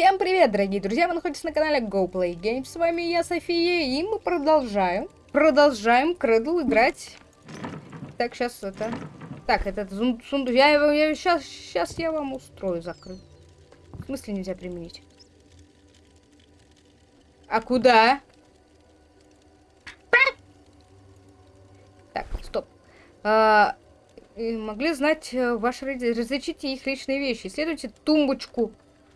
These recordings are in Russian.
Всем привет, дорогие друзья! Вы находитесь на канале GoPlay Games. С вами я, София, и мы продолжаем. Продолжаем Кредл играть. Так, сейчас это... Так, этот сундук... Я его... Я, сейчас, сейчас я вам устрою закрыть. В смысле нельзя применить? А куда? Так, стоп. А, могли знать э, ваши. Различите их личные вещи. Исследуйте тумбочку.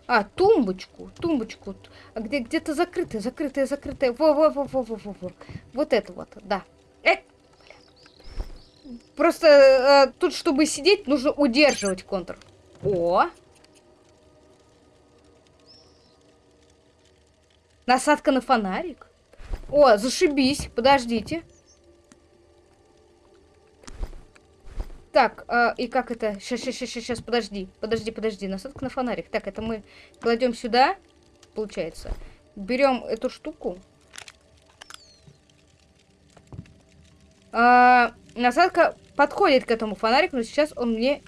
А, тумбочку. Тумбочку. А где где-то закрытая, закрытая, закрытая. Во, во, во, во, во, во, во. Вот это вот, да. Э! Просто э, тут, чтобы сидеть, нужно удерживать контур. О! Насадка на фонарик. О, зашибись. Подождите. Так, э, и как это? Сейчас, сейчас, сейчас, сейчас, подожди. Подожди, подожди. Насадка на фонарик. Так, это мы кладем сюда, получается. Берем эту штуку. А, насадка подходит к этому фонарику, но сейчас он мне...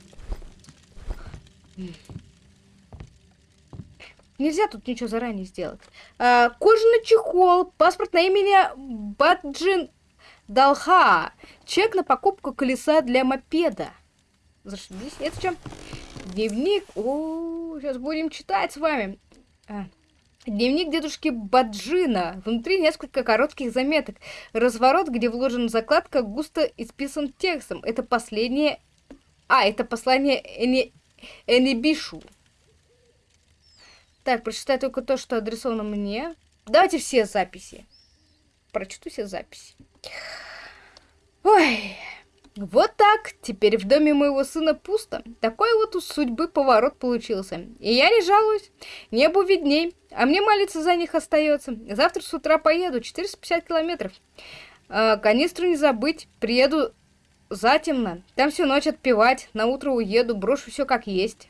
Нельзя тут ничего заранее сделать. А, кожаный чехол, паспорт на имя Баджин Долха. Чек на покупку колеса для мопеда. Зашибись. Это что? Дневник. О, сейчас будем читать с вами. А. Дневник дедушки Баджина. Внутри несколько коротких заметок. Разворот, где вложена закладка, густо исписан текстом. Это последнее... А, это послание Эни... Энибишу. Так, прочитай только то, что адресовано мне. Давайте все записи. Прочту все записи. Ой, вот так. Теперь в доме моего сына пусто. Такой вот у судьбы поворот получился. И я не жалуюсь. Небу видней. А мне молиться за них остается. Завтра с утра поеду. 450 километров. А, канистру не забыть. Приеду затемно. Там всю ночь отпевать. На утро уеду. Брошу все как есть.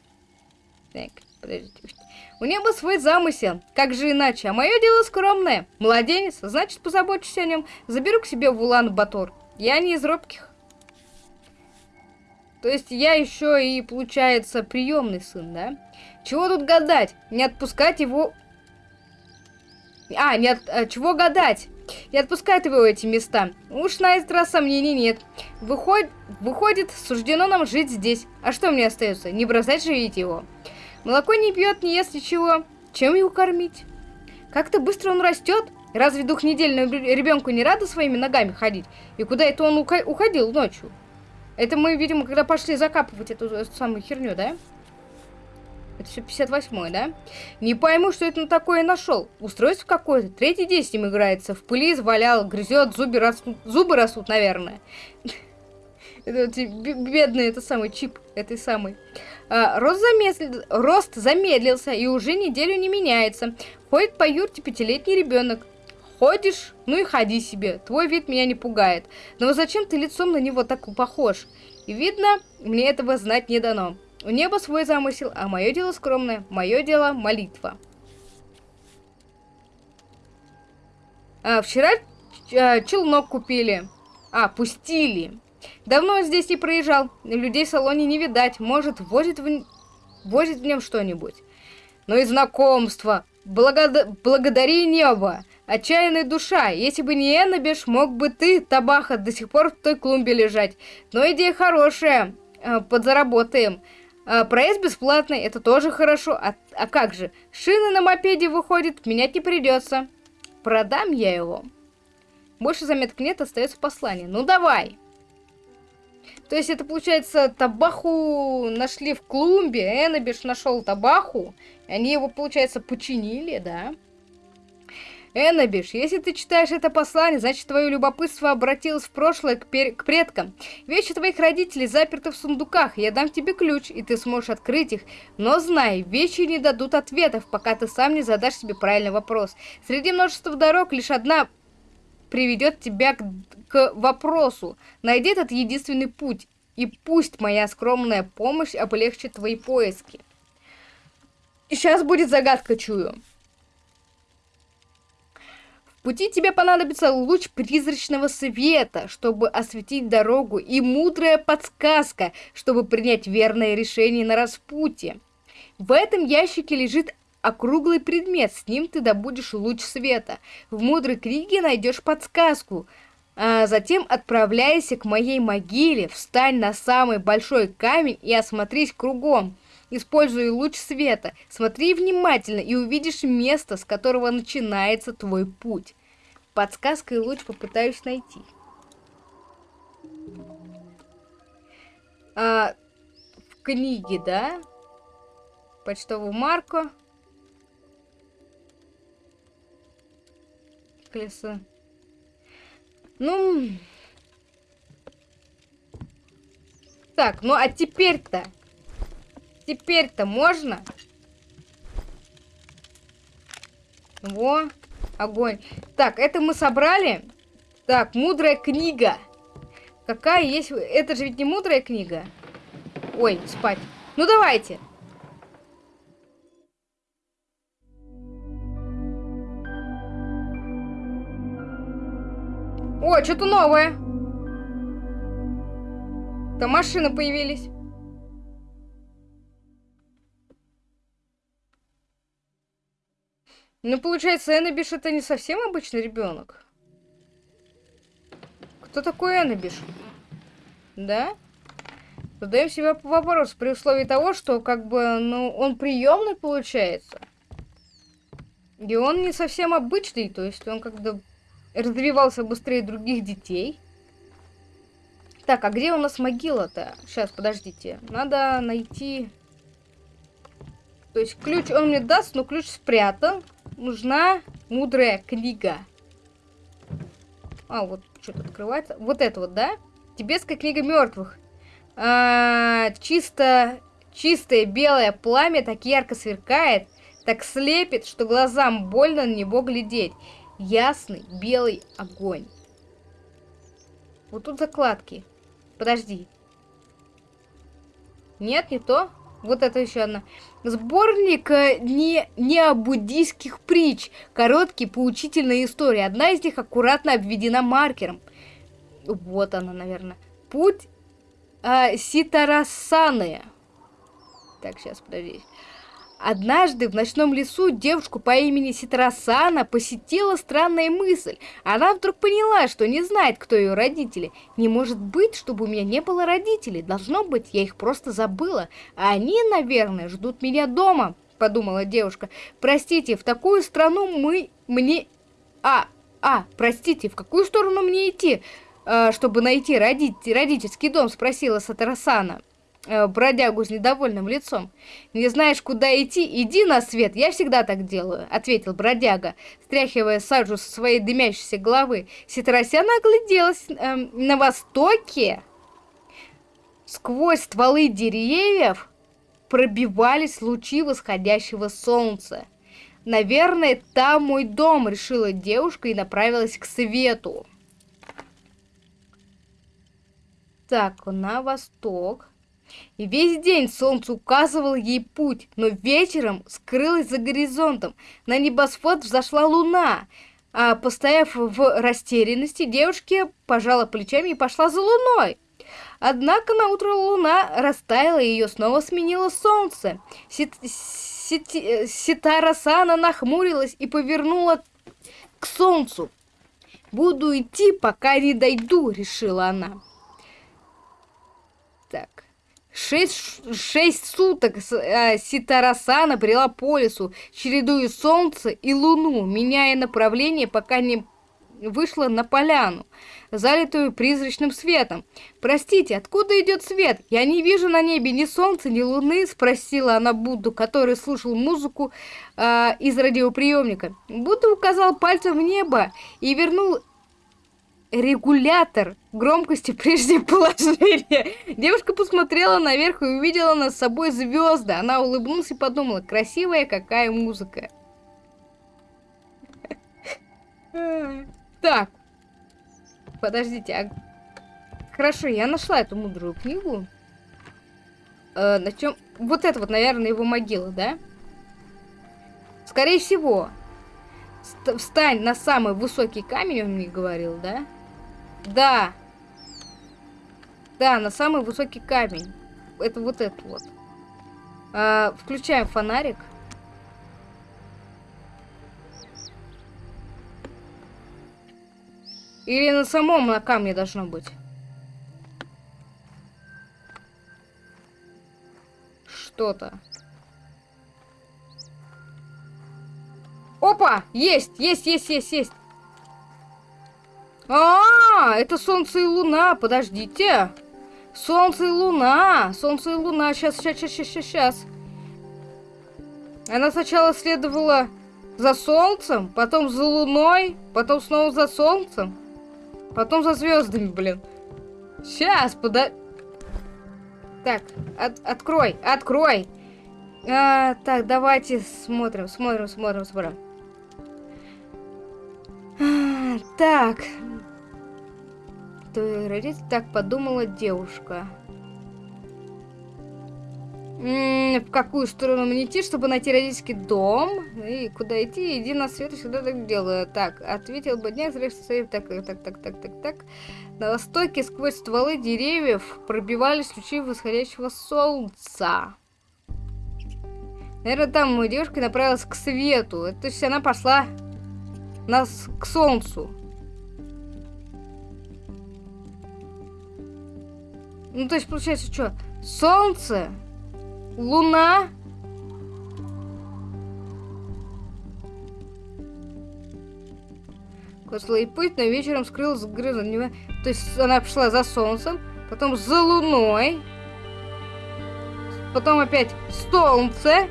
Так, подождите. У неба свой замысел, как же иначе, а мое дело скромное. Младенец, значит позабочусь о нем, заберу к себе в Улан-Батор. Я не из робких. То есть я еще и, получается, приемный сын, да? Чего тут гадать? Не отпускать его... А, не от... а, чего гадать? Не отпускать его эти места. Уж на этот раз сомнений нет. Выход... Выходит, суждено нам жить здесь. А что мне остается? Не бросать живить его. Молоко не пьет, не ест ничего. Чем его кормить? Как-то быстро он растет. Разве двухнедельному ребенку не рада своими ногами ходить? И куда это он уходил ночью? Это мы, видимо, когда пошли закапывать эту, эту самую херню, да? Это все 58 да? Не пойму, что это на такое нашел. Устройство какое-то. Третий день с ним играется. В пыли извалял, грызет, зубы растут, зубы растут, наверное. Это бедный, это самый чип этой самой. А, рост, замедл... Рост замедлился и уже неделю не меняется. Ходит по юрте пятилетний ребенок. Ходишь? Ну и ходи себе. Твой вид меня не пугает. Но зачем ты лицом на него так похож? И видно, мне этого знать не дано. У неба свой замысел, а мое дело скромное. Мое дело молитва. А, вчера а, челнок купили. А, пустили. Давно здесь не проезжал, людей в салоне не видать, может, возит в, возит в нем что-нибудь. Но и знакомство, Благо... благодари небо, отчаянная душа, если бы не Эннабеш, мог бы ты, табаха, до сих пор в той клумбе лежать. Но идея хорошая, э, подзаработаем. А, проезд бесплатный, это тоже хорошо. А, а как же? Шины на мопеде выходит, менять не придется. Продам я его. Больше заметок нет, остается послание. Ну давай. То есть это получается табаху нашли в клумбе, Эннабиш нашел табаху, они его, получается, починили, да? Эннабиш, если ты читаешь это послание, значит твое любопытство обратилось в прошлое к, к предкам. Вещи твоих родителей заперты в сундуках, я дам тебе ключ, и ты сможешь открыть их. Но знай, вещи не дадут ответов, пока ты сам не задашь себе правильный вопрос. Среди множества дорог лишь одна приведет тебя к, к вопросу. Найди этот единственный путь, и пусть моя скромная помощь облегчит твои поиски. Сейчас будет загадка, чую. В пути тебе понадобится луч призрачного света, чтобы осветить дорогу, и мудрая подсказка, чтобы принять верное решение на распутье. В этом ящике лежит округлый предмет, с ним ты добудешь луч света. В мудрой книге найдешь подсказку. А затем отправляйся к моей могиле, встань на самый большой камень и осмотрись кругом. Используй луч света, смотри внимательно и увидишь место, с которого начинается твой путь. Подсказкой луч попытаюсь найти. А, в книге, да? Почтовую марку. Колесо. Ну... Так, ну а теперь-то... Теперь-то можно? Во, огонь. Так, это мы собрали. Так, мудрая книга. Какая есть... Это же ведь не мудрая книга. Ой, спать. Ну давайте. О, что-то новое. Там машины появились. Ну, получается, Эннабиш это не совсем обычный ребенок. Кто такой Эннабиш? Да? Задаем себе вопрос при условии того, что как бы, ну, он приемный получается. И он не совсем обычный, то есть он как-то развивался быстрее других детей. Так, а где у нас могила-то? Сейчас, подождите. Надо найти... То есть ключ он мне даст, но ключ спрятан. Нужна мудрая книга. А, вот что-то открывается. Вот это вот, да? Тибетская книга мертвых. А, чисто, чистое белое пламя так ярко сверкает, так слепит, что глазам больно на него глядеть ясный белый огонь. Вот тут закладки. Подожди. Нет, не то. Вот это еще одна. Сборник э, не, не буддийских притч. Короткие поучительные истории. Одна из них аккуратно обведена маркером. Вот она, наверное. Путь э, Ситарасаны. Так, сейчас, подожди. Однажды в ночном лесу девушку по имени Ситрасана посетила странная мысль. Она вдруг поняла, что не знает, кто ее родители. Не может быть, чтобы у меня не было родителей. Должно быть, я их просто забыла. А они, наверное, ждут меня дома, подумала девушка. Простите, в такую страну мы... мне... А, а, простите, в какую сторону мне идти, э, чтобы найти родитель, родительский дом, спросила Сатрасана. Э, бродягу с недовольным лицом. «Не знаешь, куда идти? Иди на свет, я всегда так делаю», — ответил бродяга, стряхивая сажу со своей дымящейся головы. Ситросяна огляделась э, на востоке. Сквозь стволы деревьев пробивались лучи восходящего солнца. «Наверное, там мой дом», — решила девушка и направилась к свету. Так, на восток. И весь день солнце указывало ей путь, но вечером скрылось за горизонтом. На небосвод взошла луна. А постояв в растерянности, девушка пожала плечами и пошла за луной. Однако на утро луна растаяла, и ее снова сменило солнце. Сит Сит нахмурилась и повернула к солнцу. «Буду идти, пока не дойду», — решила она. Так. Шесть, шесть суток э, Ситарасана брела по лесу, чередуя солнце и луну, меняя направление, пока не вышла на поляну, залитую призрачным светом. «Простите, откуда идет свет? Я не вижу на небе ни солнца, ни луны», — спросила она Будду, который слушал музыку э, из радиоприемника. Будда указал пальцем в небо и вернул регулятор громкости прежде положения. Девушка посмотрела наверх и увидела над собой звезды. Она улыбнулась и подумала, красивая какая музыка. Так. Подождите, а... Хорошо, я нашла эту мудрую книгу. Э, на чем... Вот это вот, наверное, его могила, да? Скорее всего. Встань на самый высокий камень, он мне говорил, да? Да. Да, на самый высокий камень. Это вот этот вот. А, включаем фонарик. Или на самом на камне должно быть. Что-то. Опа! Есть, есть, есть, есть, есть. А, это солнце и луна, подождите. Солнце и луна, солнце и луна, сейчас, сейчас, сейчас, сейчас, сейчас. Она сначала следовала за солнцем, потом за луной, потом снова за солнцем, потом за звездами, блин. Сейчас, пода... Так, от, открой, открой. А, так, давайте смотрим, смотрим, смотрим, смотрим. А, так, родители, так подумала девушка. В какую сторону мне идти, чтобы найти родительский дом? И куда идти? Иди на свет, всегда так делаю. Так, ответил бы дня, так, так, так, так, так, так. На востоке сквозь стволы деревьев пробивались лучи восходящего солнца. Наверное, там девушка направилась к свету. То есть она пошла нас к солнцу. Ну, то есть, получается, что? Солнце, луна... Кослый путь, но вечером скрылась грыза. То есть она пошла за солнцем, потом за луной, потом опять солнце,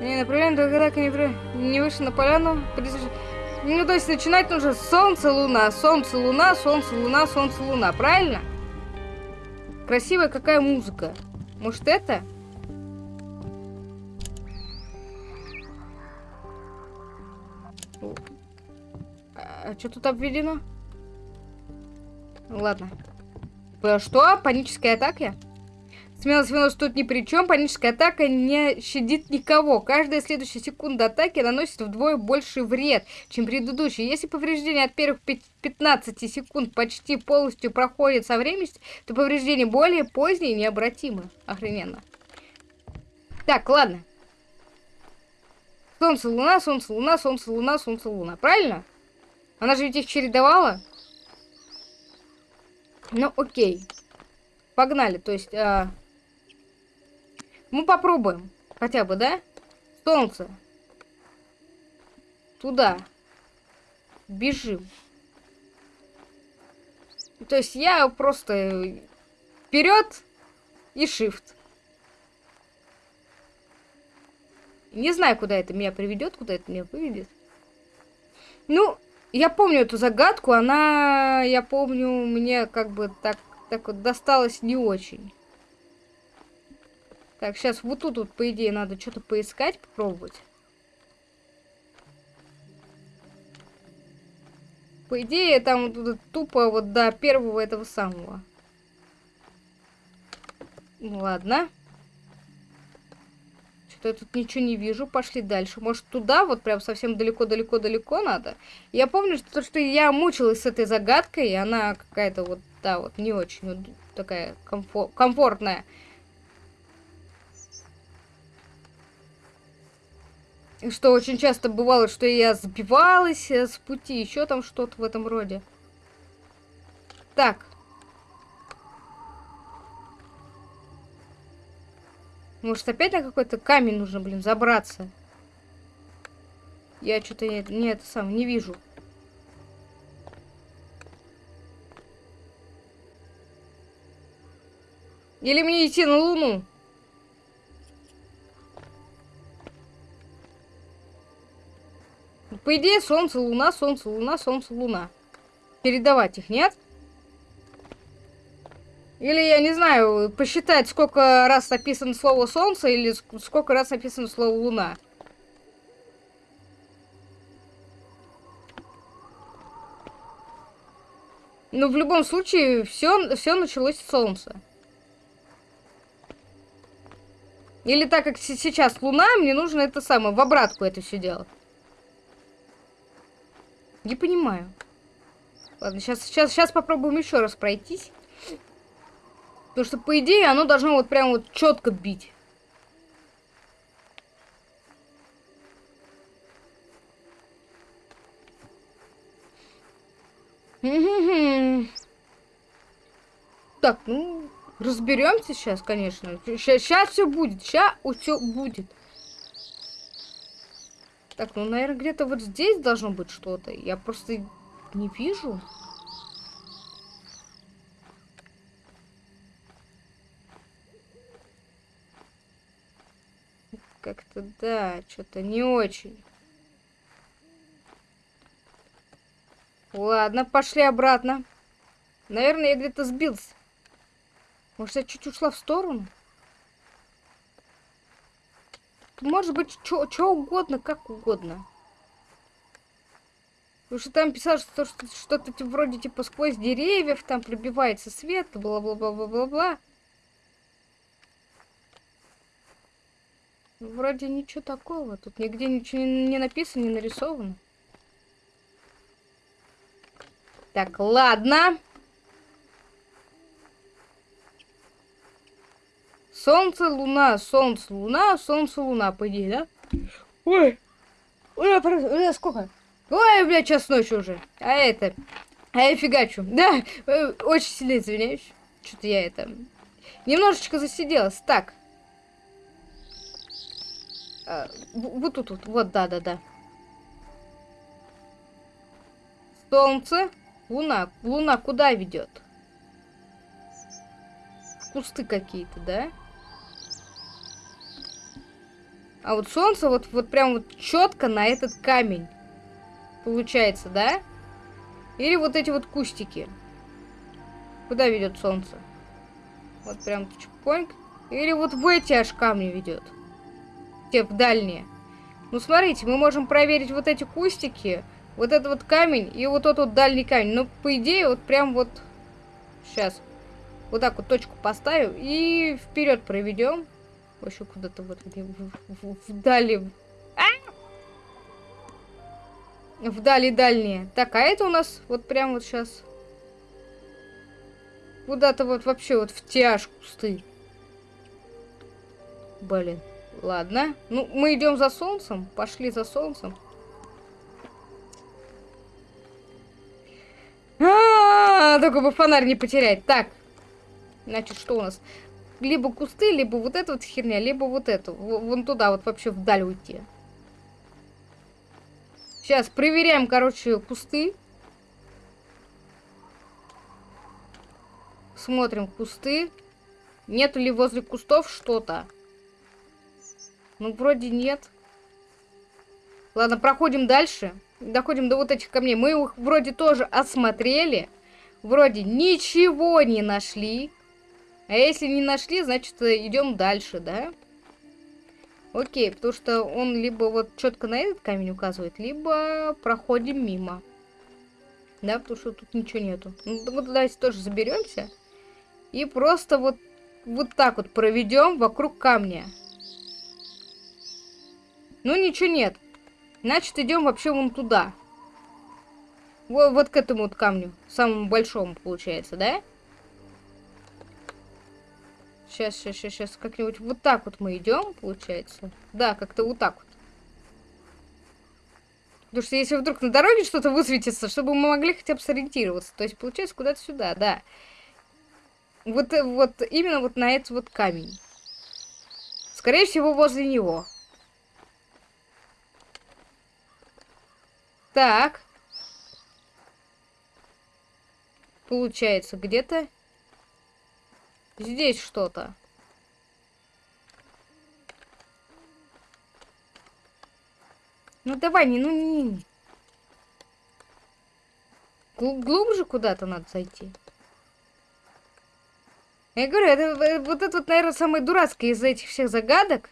Не направляем, только так не, не вышел на поляну. Ну, то есть начинать нужно солнце, луна, солнце, луна, солнце, луна, солнце, луна. Правильно? Красивая какая музыка. Может, это? А, а что тут обведено? Ладно. Что? Паническая атака? Смелость Винос тут ни при чем. Паническая атака не щадит никого. Каждая следующая секунда атаки наносит вдвое больше вред, чем предыдущие. Если повреждение от первых 15 секунд почти полностью проходит со временем, то повреждение более позднее необратимо. Охрененно. Так, ладно. Солнце, луна, солнце, луна, солнце, луна, солнце, луна. Правильно? Она же ведь их чередовала. Ну, окей. Погнали. То есть... А... Мы попробуем. Хотя бы, да? Солнце. Туда. Бежим. То есть я просто вперед и shift. Не знаю, куда это меня приведет, куда это меня выведет. Ну, я помню эту загадку, она, я помню, мне как бы так, так вот досталась не очень. Так, сейчас вот тут вот, по идее, надо что-то поискать, попробовать. По идее, там вот, тупо вот до первого этого самого. Ну, ладно. Что-то я тут ничего не вижу. Пошли дальше. Может, туда вот прям совсем далеко-далеко-далеко надо? Я помню, что, что я мучилась с этой загадкой, и она какая-то вот, да, вот не очень вот, такая комфор комфортная. Что очень часто бывало, что я сбивалась э, с пути, еще там что-то в этом роде. Так. Может, опять на какой-то камень нужно, блин, забраться? Я что-то не, не это сам не вижу. Или мне идти на Луну? По идее, Солнце, Луна, Солнце, Луна, Солнце, Луна. Передавать их, нет? Или, я не знаю, посчитать, сколько раз написано слово Солнце, или сколько раз написано слово Луна. Ну, в любом случае, все, все началось с Солнца. Или так как сейчас Луна, мне нужно это самое, в обратку это все делать. Не понимаю. Ладно, сейчас, сейчас, сейчас попробуем еще раз пройтись. Потому что, по идее, оно должно вот прям вот четко бить. Так, ну, разберемся сейчас, конечно. Сейчас все будет, сейчас все будет. Так, ну, наверное, где-то вот здесь должно быть что-то. Я просто не вижу. Как-то, да, что-то не очень. Ладно, пошли обратно. Наверное, я где-то сбился. Может, я чуть ушла в сторону? Может быть, что угодно, как угодно. Потому что там писал, что что-то что вроде типа сквозь деревьев, там пробивается свет, бла-бла-бла-бла-бла-бла. Вроде ничего такого. Тут нигде ничего не написано, не нарисовано. Так, ладно. Солнце, луна, солнце, луна, солнце, луна, по идее, да? Ой, ой, ой, сколько? Ой, блядь, час ночи уже. А это, а я фигачу. Да, э, очень сильно извиняюсь. Что-то я это... Немножечко засиделась. Так. А, вот тут, вот, вот, да-да-да. Солнце, луна. Луна куда ведет? В кусты какие-то, да? А вот солнце вот, вот прям вот четко на этот камень. Получается, да? Или вот эти вот кустики. Куда ведет солнце? Вот прям чпоньк. Или вот в эти аж камни ведет. Те в дальние. Ну, смотрите, мы можем проверить вот эти кустики, вот этот вот камень и вот тот вот дальний камень. Ну, по идее, вот прям вот... Сейчас. Вот так вот точку поставим и вперед проведем. Вообще куда-то вот вдали. А! Вдали дальние. Так, а это у нас вот прям вот сейчас. Куда-то вот вообще вот в тяж кусты. Блин. Ладно. Ну, мы идем за солнцем. Пошли за солнцем. А, -а, -а только бы фонарь не потерять. Так. Значит, что у нас? Либо кусты, либо вот эта вот херня, либо вот эту. Вон туда вот вообще вдаль уйти. Сейчас проверяем, короче, кусты. Смотрим кусты. Нету ли возле кустов что-то? Ну, вроде нет. Ладно, проходим дальше. Доходим до вот этих камней. Мы их вроде тоже осмотрели. Вроде ничего не нашли. А если не нашли, значит идем дальше, да? Окей, потому что он либо вот четко на этот камень указывает, либо проходим мимо. Да, потому что тут ничего нету. Ну, вот давайте тоже заберемся. И просто вот, вот так вот проведем вокруг камня. Ну, ничего нет. Значит, идем вообще вон туда. Вот, вот к этому вот камню. Самому большому, получается, да? Да. Сейчас, сейчас, сейчас, сейчас, как-нибудь вот так вот мы идем, получается. Да, как-то вот так вот. Потому что если вдруг на дороге что-то высветится, чтобы мы могли хотя бы сориентироваться. То есть, получается, куда-то сюда, да. Вот, вот именно вот на этот вот камень. Скорее всего, возле него. Так. Получается, где-то Здесь что-то. Ну давай, не, ну не, не. Глубже куда-то надо зайти. Я говорю, это, э, вот это вот, наверное, самое дурацкое из этих всех загадок.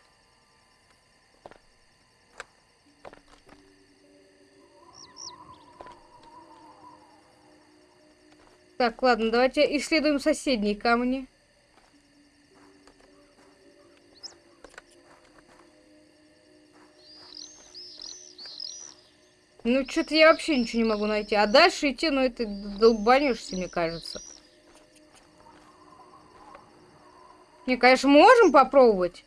Так, ладно, давайте исследуем соседние камни. Ну, что-то я вообще ничего не могу найти. А дальше идти, ну, это долбанешься, мне кажется. Не, конечно, можем попробовать.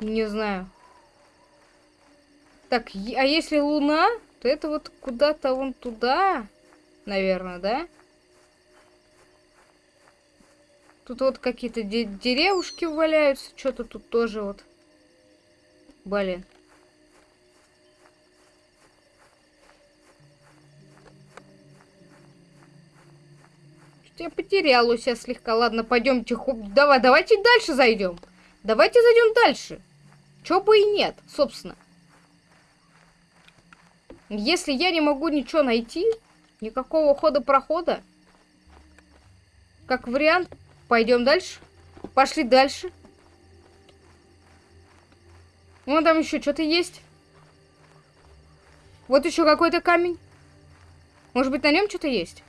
Не знаю. Так, а если луна, то это вот куда-то вон туда, наверное, да? Тут вот какие-то де деревушки валяются, что-то тут тоже вот. Блин. Я потерял у себя слегка. Ладно, пойдемте. Давай, давайте дальше зайдем. Давайте зайдем дальше. Чё бы и нет, собственно. Если я не могу ничего найти, никакого хода-прохода, как вариант, пойдем дальше. Пошли дальше. Вон там еще что-то есть. Вот еще какой-то камень. Может быть, на нем что-то есть?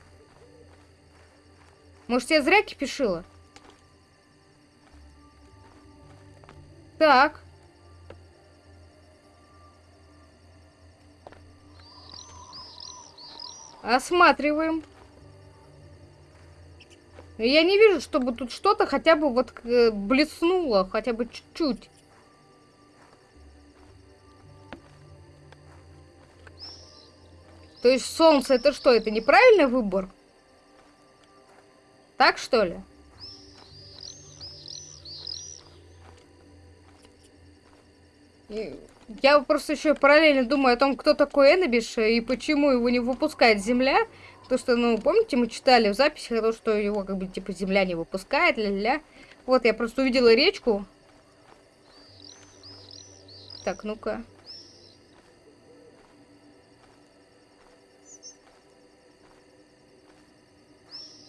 Может, я зря кипишила? Так. Осматриваем. Я не вижу, чтобы тут что-то хотя бы вот э, блеснуло, хотя бы чуть-чуть. То есть солнце это что? Это неправильный выбор? Так что ли? Я просто еще параллельно думаю о том, кто такой Эннабиш и почему его не выпускает Земля. То, что, ну, помните, мы читали в записи, то, что его, как бы, типа, Земля не выпускает, ля-ля. Вот, я просто увидела речку. Так, ну-ка.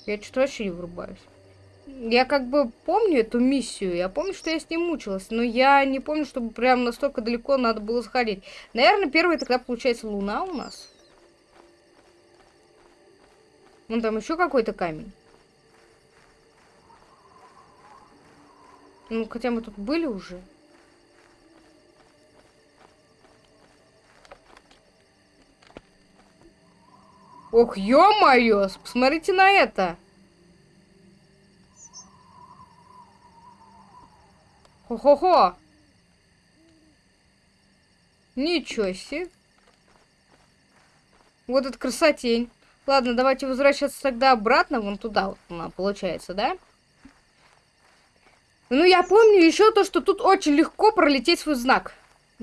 Я что-то вообще не врубаюсь. Я как бы помню эту миссию, я помню, что я с ней мучилась, но я не помню, чтобы прям настолько далеко надо было сходить. Наверное, первая тогда получается Луна у нас. Вон там еще какой-то камень. Ну, хотя мы тут были уже. Ох, ё-моё, посмотрите на это. Хо-хо-хо. Ничего себе. Вот этот красотень. Ладно, давайте возвращаться тогда обратно, вон туда вот она получается, да? Ну, я помню еще то, что тут очень легко пролететь свой знак.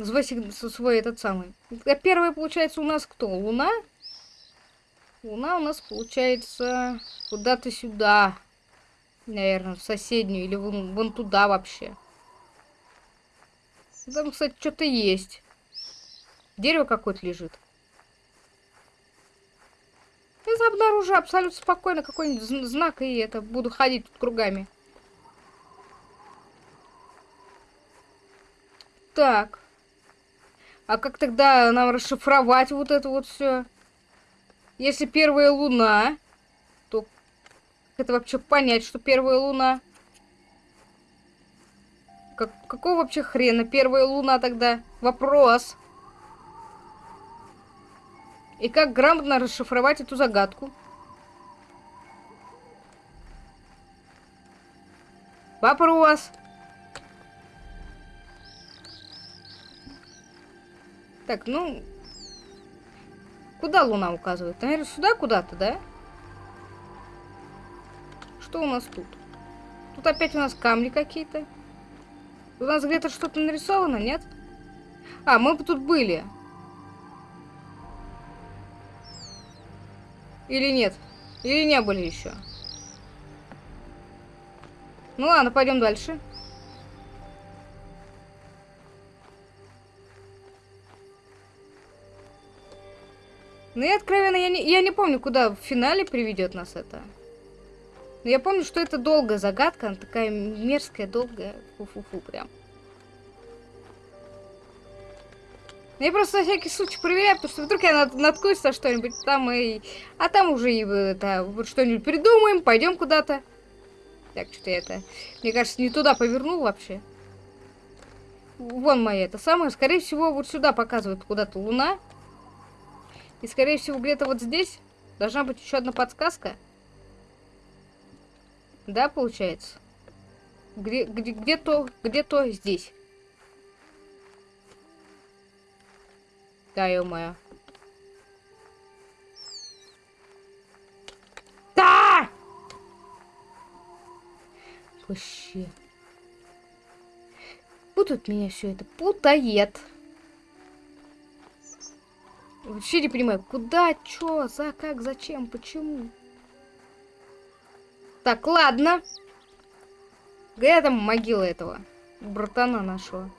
Свой, свой этот самый. Первое, получается, у нас кто? Луна? Луна у нас получается куда-то сюда. Наверное, в соседнюю или вон, вон туда вообще. Там, кстати, что-то есть. Дерево какое-то лежит. Я обнаружу абсолютно спокойно какой-нибудь знак, и это буду ходить тут кругами. Так. А как тогда нам расшифровать вот это вот все? Если первая луна, то как это вообще понять, что первая луна? Как, какого вообще хрена первая луна тогда? Вопрос. И как грамотно расшифровать эту загадку? Вопрос. Так, ну, Куда луна указывает? Наверное, сюда куда-то, да? Что у нас тут? Тут опять у нас камни какие-то. У нас где-то что-то нарисовано, нет? А, мы тут были. Или нет? Или не были еще? Ну ладно, пойдем дальше. Ну и откровенно, я не, я не помню, куда в финале приведет нас это. Но я помню, что это долгая загадка, она такая мерзкая, долгая. Фу-фу-фу, прям. Я просто на всякий случай проверяю, потому что вдруг я над, наткнусь на что-нибудь там и... А там уже и это, что-нибудь придумаем, пойдем куда-то. Так, что-то я это... Мне кажется, не туда повернул вообще. Вон моя это самое. Скорее всего, вот сюда показывает куда-то луна. И, скорее всего, где-то вот здесь должна быть еще одна подсказка. Да, получается? Где-то где, где, где здесь. Да, ё-моё. Да! Вообще. Путает меня все это. Путает. Вообще не понимаю, куда, чё, за, как, зачем, почему. Так, ладно. Где там могила этого? Братана нашего.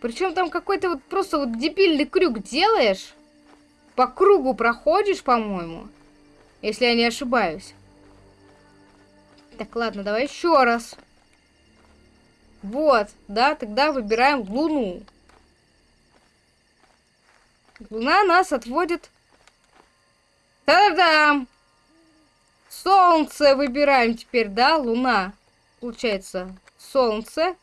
Причем там какой-то вот просто вот дебильный крюк делаешь. По кругу проходишь, по-моему. Если я не ошибаюсь. Так, ладно, давай еще раз. Вот, да, тогда выбираем Луну. Луна нас отводит... Та-дам! Солнце выбираем теперь, да, Луна. Получается, Солнце.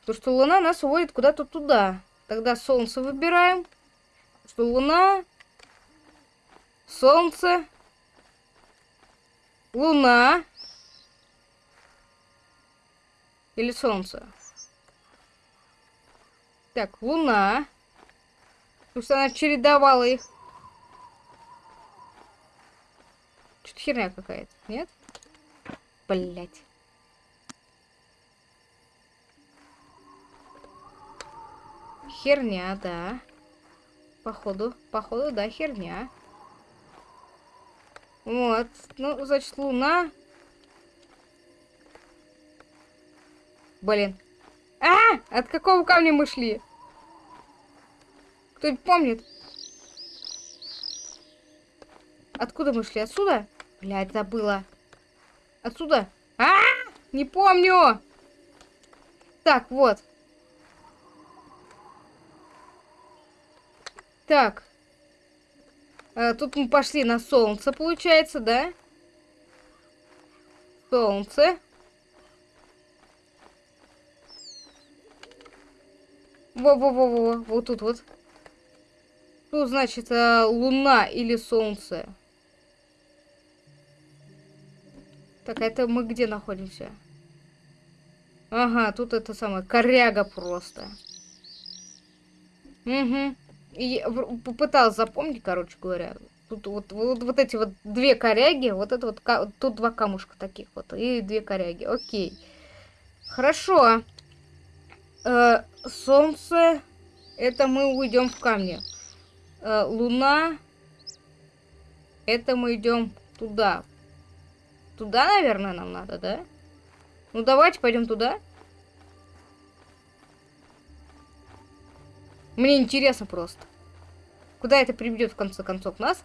Потому что Луна нас уводит куда-то туда. Тогда Солнце выбираем. Что Луна... Солнце... Луна... Или солнце? Так, луна. Пусть она чередовала их. Что-то херня какая-то, нет? Блять. Херня, да. Походу, походу, да, херня. Вот. Ну, значит, луна Блин. А! От какого камня мы шли? Кто-нибудь помнит? Откуда мы шли? Отсюда? Блядь, забыла. Отсюда? А! Не помню! Так, вот. Так. А, тут мы пошли на солнце, получается, да? Солнце. Во-во-во-во, вот тут вот. Тут, значит, э, луна или солнце. Так, а это мы где находимся? Ага, тут это самое, коряга просто. Угу. И попыталась запомнить, короче говоря. Тут вот, вот, вот эти вот две коряги, вот это вот, тут два камушка таких вот, и две коряги. Окей. Хорошо. Э, солнце, это мы уйдем в камни. Э, луна, это мы идем туда. Туда, наверное, нам надо, да? Ну, давайте пойдем туда. Мне интересно просто. Куда это приведет в конце концов нас?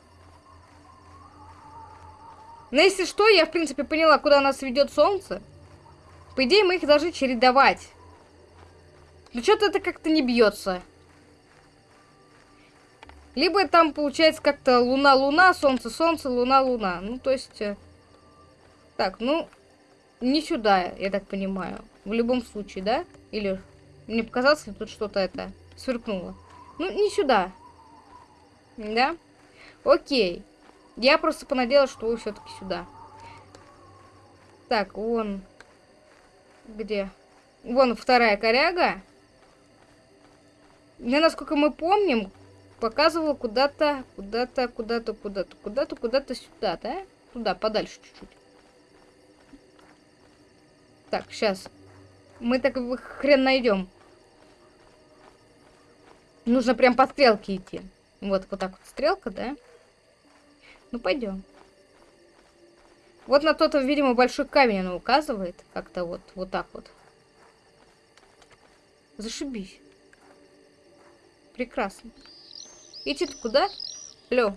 Но если что, я в принципе поняла, куда нас ведет солнце. По идее, мы их должны чередовать. Ну что-то это как-то не бьется. Либо там получается как-то луна-луна, солнце-солнце, луна-луна. Ну, то есть... Так, ну, не сюда, я так понимаю. В любом случае, да? Или мне показалось, что тут что-то это сверкнуло. Ну, не сюда. Да? Окей. Я просто понадеялась, что вы все-таки сюда. Так, вон. Где? Вон вторая коряга. Мне, насколько мы помним, показывал куда-то, куда-то, куда-то, куда-то, куда-то, куда-то сюда, да? Туда, подальше чуть-чуть. Так, сейчас. Мы так хрен найдем. Нужно прям по стрелке идти. Вот, вот так вот стрелка, да? Ну, пойдем. Вот на тот, видимо, большой камень она указывает. Как-то вот, вот так вот. Зашибись. Прекрасно. Идти-то куда? Алло.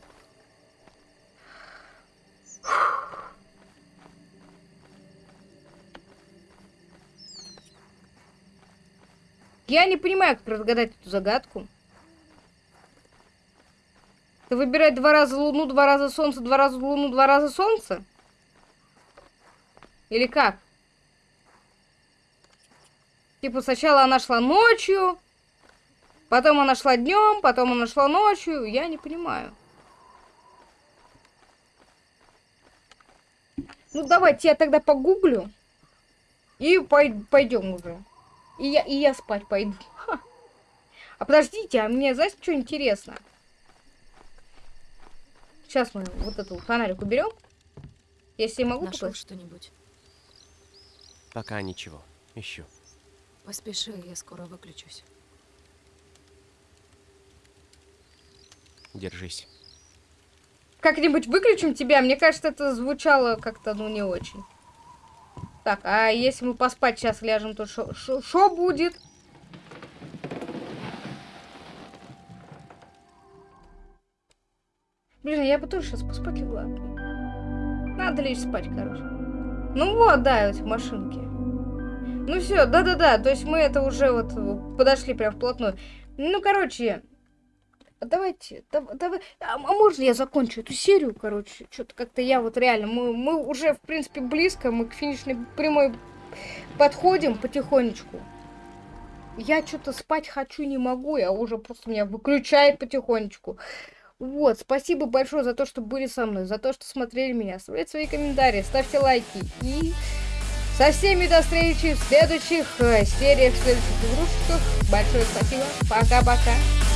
Я не понимаю, как разгадать эту загадку. Ты выбирать два раза Луну, два раза Солнце, два раза Луну, два раза Солнце? Или как? Типа сначала она шла ночью, Потом она шла днем, потом она шла ночью. Я не понимаю. Ну, давайте я тогда погуглю. И пой пойдем уже. И я, и я спать пойду. Ха. А подождите, а мне, знаете, что интересно? Сейчас мы вот эту фонарик уберем. Если могу Нашел что-нибудь? Пока ничего. Ищу. Поспеши, я скоро выключусь. Держись. Как-нибудь выключим тебя? Мне кажется, это звучало как-то, ну, не очень. Так, а если мы поспать сейчас ляжем, то что будет? Блин, я бы тоже сейчас поспать легла. Надо лечь спать, короче. Ну вот, да, эти машинки. Ну все, да-да-да, то есть мы это уже вот подошли прям вплотную. Ну, короче, давайте, давай, давай, а, а можно я закончу эту серию, короче? Что-то как-то я вот реально, мы, мы уже, в принципе, близко, мы к финишной прямой подходим потихонечку. Я что-то спать хочу, не могу, я уже просто меня выключает потихонечку. Вот, спасибо большое за то, что были со мной, за то, что смотрели меня. Оставляйте свои комментарии, ставьте лайки. И со всеми до встречи в следующих э, сериях, в следующих игрушках. Большое спасибо. Пока-пока.